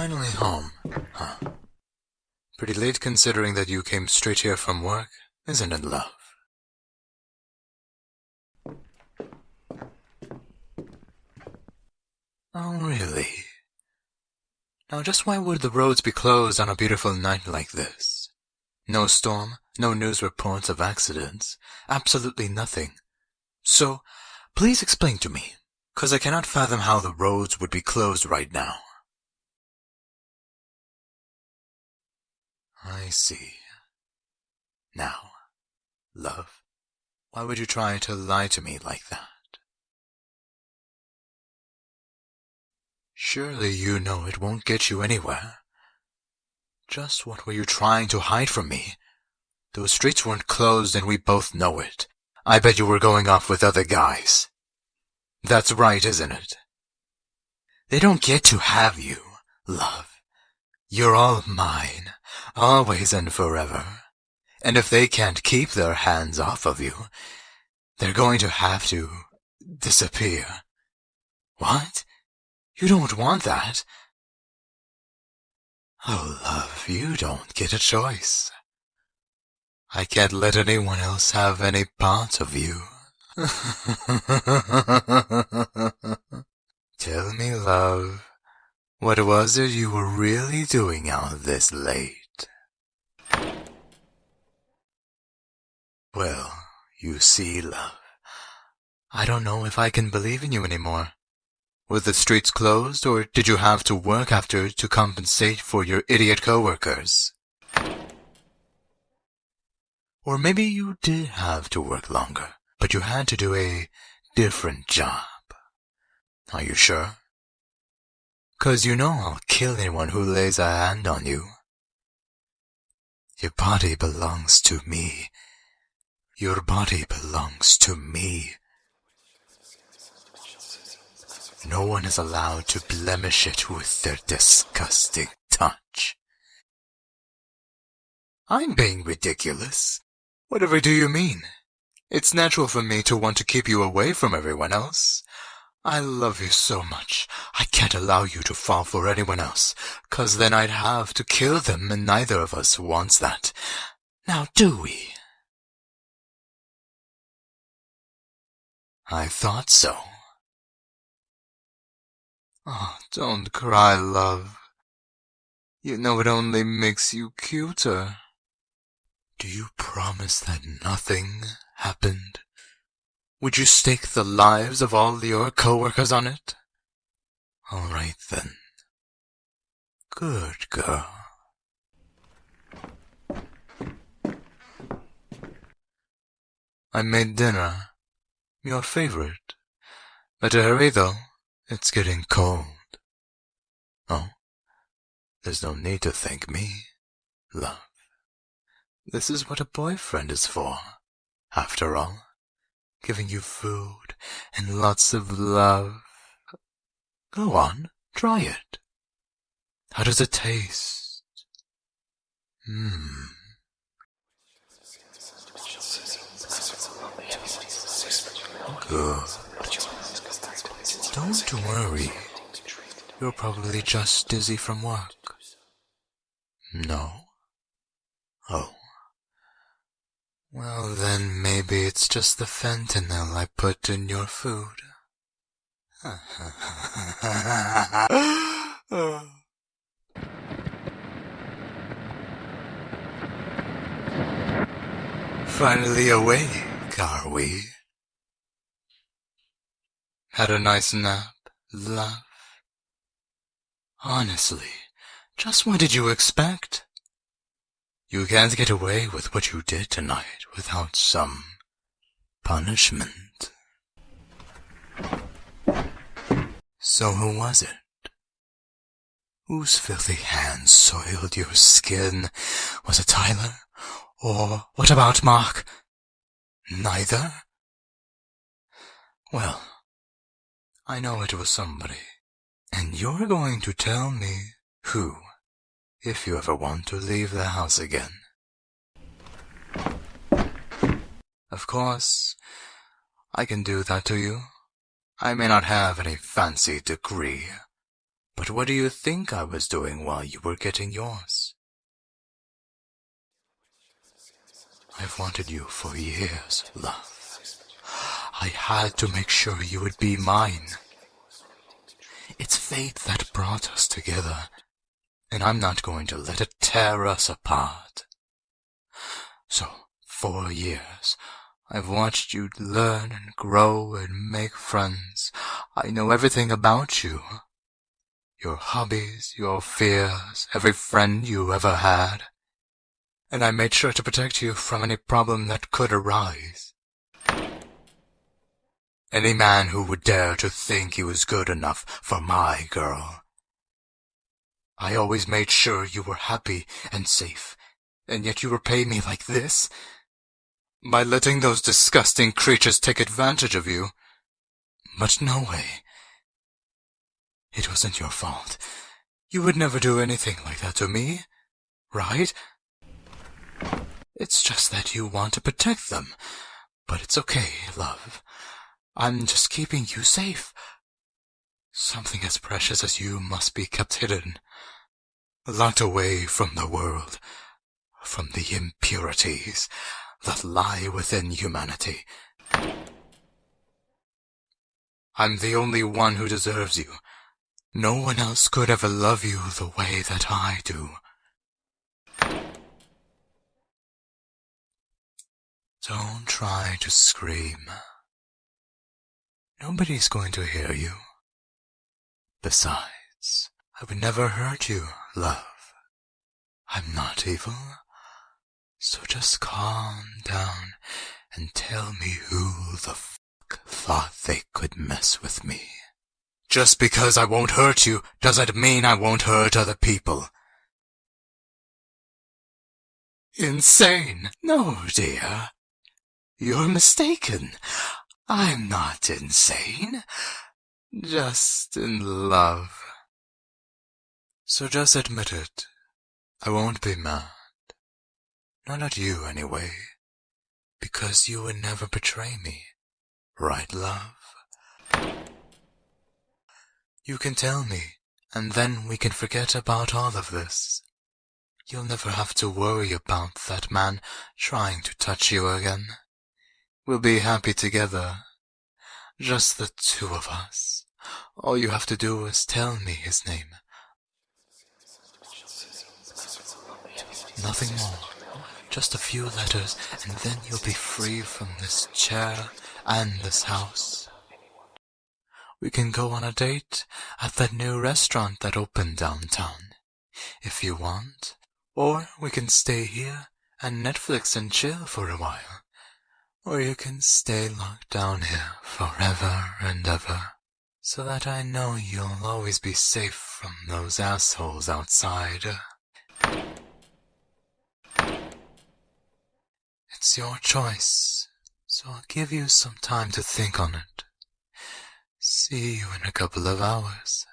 Finally home, huh? Pretty late considering that you came straight here from work, isn't it, love? Oh, really? Now, just why would the roads be closed on a beautiful night like this? No storm, no news reports of accidents, absolutely nothing. So, please explain to me, cause I cannot fathom how the roads would be closed right now. I see. Now, love, why would you try to lie to me like that? Surely you know it won't get you anywhere. Just what were you trying to hide from me? Those streets weren't closed and we both know it. I bet you were going off with other guys. That's right, isn't it? They don't get to have you, love. You're all mine, always and forever. And if they can't keep their hands off of you, they're going to have to disappear. What? You don't want that. Oh, love, you don't get a choice. I can't let anyone else have any part of you. Tell me, love, what was it you were really doing out this late? Well, you see, love, I don't know if I can believe in you anymore. Were the streets closed, or did you have to work after to compensate for your idiot coworkers? Or maybe you did have to work longer, but you had to do a different job. Are you sure? Cause you know I'll kill anyone who lays a hand on you. Your body belongs to me. Your body belongs to me. No one is allowed to blemish it with their disgusting touch. I'm being ridiculous. Whatever do you mean? It's natural for me to want to keep you away from everyone else. I love you so much. I can't allow you to fall for anyone else, 'cause then I'd have to kill them, and neither of us wants that. Now do we? I thought so. Oh, don't cry, love. You know it only makes you cuter. Do you promise that nothing happened? Would you stake the lives of all your co-workers on it? All right then. Good girl. I made dinner. Your favorite. Better hurry though. It's getting cold. Oh, there's no need to thank me, love. This is what a boyfriend is for, after all. Giving you food and lots of love. Go on, try it. How does it taste? Mmm. Good. Don't worry. You're probably just dizzy from work. No? Oh. Well, then maybe it's just the fentanyl I put in your food. Finally awake, are we? Had a nice nap, love? Honestly, just what did you expect? You can't get away with what you did tonight without some punishment. So who was it? Whose filthy hands soiled your skin? Was it Tyler? Or what about Mark? Neither? Well, I know it was somebody. And you're going to tell me who, if you ever want to leave the house again. Of course, I can do that to you. I may not have any fancy degree, But what do you think I was doing while you were getting yours? I've wanted you for years, love. I had to make sure you would be mine. It's fate that brought us together, and I'm not going to let it tear us apart. So, four years, I've watched you learn and grow and make friends. I know everything about you. Your hobbies, your fears, every friend you ever had. And I made sure to protect you from any problem that could arise. Any man who would dare to think he was good enough for my girl. I always made sure you were happy and safe, and yet you repay me like this? By letting those disgusting creatures take advantage of you? But no way. It wasn't your fault. You would never do anything like that to me, right? It's just that you want to protect them. But it's okay, love. I'm just keeping you safe. Something as precious as you must be kept hidden, locked away from the world, from the impurities that lie within humanity. I'm the only one who deserves you. No one else could ever love you the way that I do. Don't try to scream. Nobody's going to hear you. Besides, I would never hurt you, love. I'm not evil. So just calm down and tell me who the fuck thought they could mess with me. Just because I won't hurt you doesn't mean I won't hurt other people. Insane? No, dear. You're mistaken. I'm not insane. Just in love. So just admit it. I won't be mad. Not at you, anyway. Because you would never betray me. Right, love? You can tell me, and then we can forget about all of this. You'll never have to worry about that man trying to touch you again. We'll be happy together. Just the two of us. All you have to do is tell me his name. Nothing more. Just a few letters, and then you'll be free from this chair and this house. We can go on a date at that new restaurant that opened downtown, if you want. Or we can stay here and Netflix and chill for a while. Or you can stay locked down here forever and ever, so that I know you'll always be safe from those assholes outside. It's your choice, so I'll give you some time to think on it. See you in a couple of hours.